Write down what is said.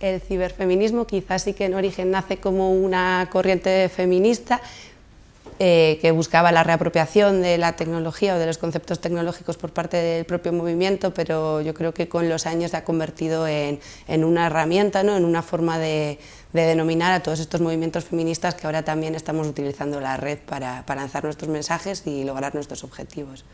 El ciberfeminismo quizás sí que en origen nace como una corriente feminista eh, que buscaba la reapropiación de la tecnología o de los conceptos tecnológicos por parte del propio movimiento, pero yo creo que con los años se ha convertido en, una herramienta, ¿no? en una forma de, denominar a todos estos movimientos feministas que ahora también estamos utilizando la red para, para lanzar nuestros mensajes y lograr nuestros objetivos.